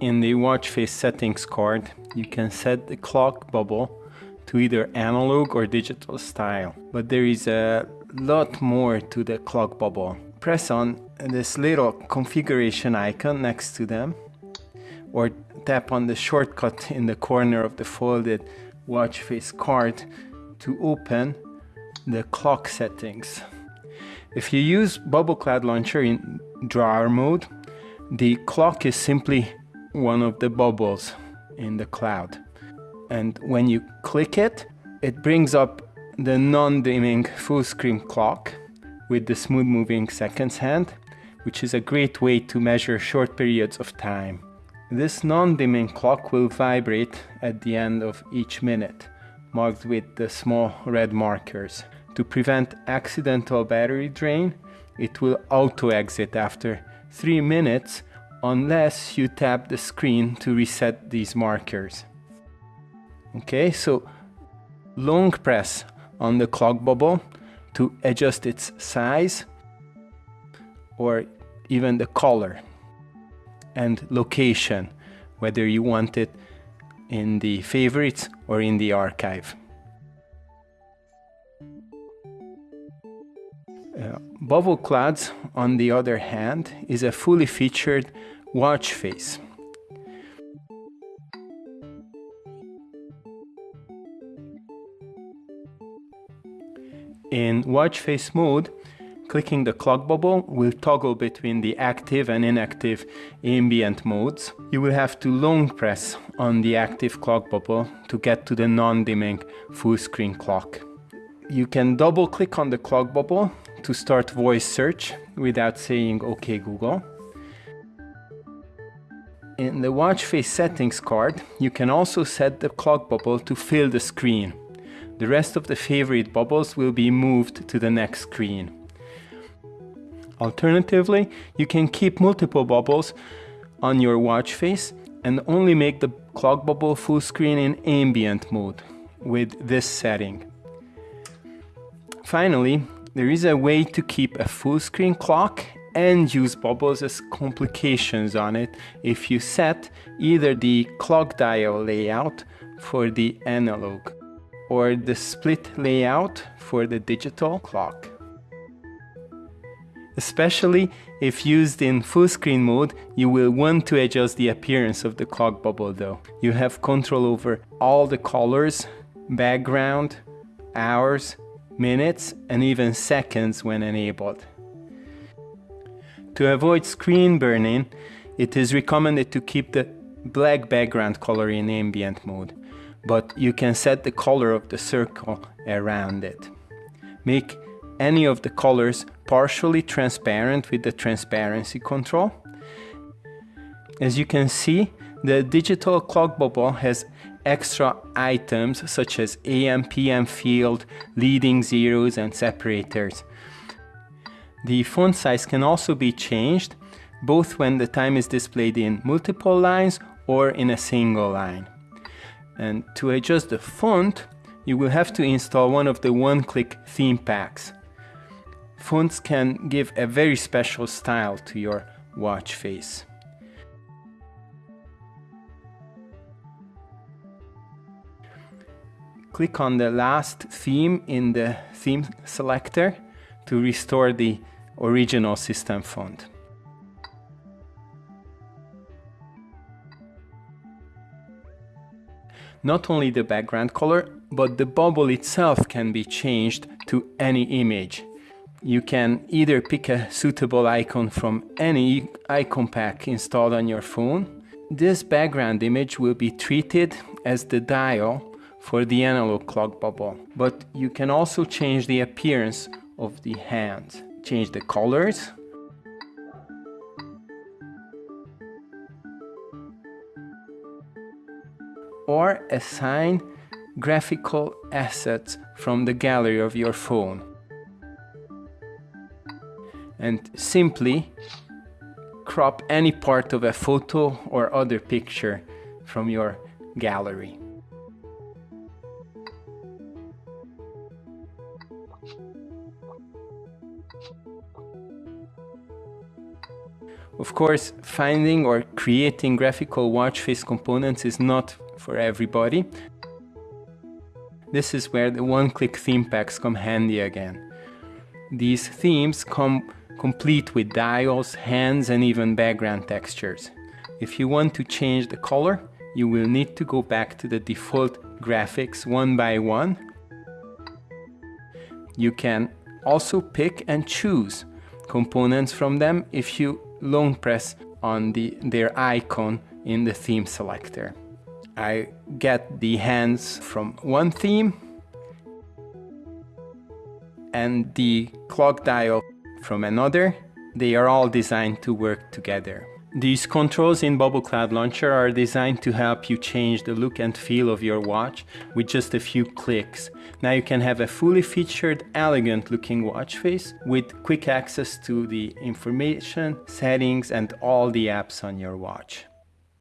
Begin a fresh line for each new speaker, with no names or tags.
In the watch face settings card, you can set the clock bubble to either analog or digital style. But there is a lot more to the clock bubble. Press on this little configuration icon next to them or tap on the shortcut in the corner of the folded watch face card to open the clock settings. If you use Bubble Cloud Launcher in drawer mode, the clock is simply one of the bubbles in the cloud. And when you click it, it brings up the non-dimming full screen clock with the smooth moving seconds hand, which is a great way to measure short periods of time. This non-dimming clock will vibrate at the end of each minute, marked with the small red markers. To prevent accidental battery drain, it will auto-exit after 3 minutes unless you tap the screen to reset these markers. Okay, so long press on the clock bubble to adjust its size or even the color and location, whether you want it in the favorites or in the archive. Uh, Bubble Clouds, on the other hand, is a fully featured watch face. In watch face mode, clicking the clock bubble will toggle between the active and inactive ambient modes. You will have to long press on the active clock bubble to get to the non-dimming full screen clock. You can double click on the clock bubble to start voice search without saying OK Google. In the watch face settings card, you can also set the clock bubble to fill the screen. The rest of the favorite bubbles will be moved to the next screen. Alternatively, you can keep multiple bubbles on your watch face and only make the clock bubble full screen in ambient mode with this setting. Finally, there is a way to keep a full screen clock and use bubbles as complications on it if you set either the clock dial layout for the analog or the split layout for the digital clock. Especially if used in full screen mode, you will want to adjust the appearance of the clock bubble though. You have control over all the colors, background, hours, minutes and even seconds when enabled. To avoid screen burning, it is recommended to keep the black background color in ambient mode but you can set the color of the circle around it. Make any of the colors partially transparent with the transparency control. As you can see, the digital clock bubble has extra items such as AM PM field, leading zeros and separators. The font size can also be changed both when the time is displayed in multiple lines or in a single line. And to adjust the font, you will have to install one of the one-click theme packs. Fonts can give a very special style to your watch face. Click on the last theme in the theme selector to restore the original system font. Not only the background color, but the bubble itself can be changed to any image. You can either pick a suitable icon from any icon pack installed on your phone. This background image will be treated as the dial for the analog clock bubble, but you can also change the appearance of the hand. Change the colors, or assign graphical assets from the gallery of your phone. And simply crop any part of a photo or other picture from your gallery. Of course, finding or creating graphical watch face components is not for everybody. This is where the one-click theme packs come handy again. These themes come complete with dials, hands and even background textures. If you want to change the color, you will need to go back to the default graphics one by one. You can also pick and choose components from them if you long press on the, their icon in the theme selector. I get the hands from one theme and the clock dial from another. They are all designed to work together. These controls in Bubble Cloud Launcher are designed to help you change the look and feel of your watch with just a few clicks. Now you can have a fully featured, elegant looking watch face with quick access to the information, settings and all the apps on your watch.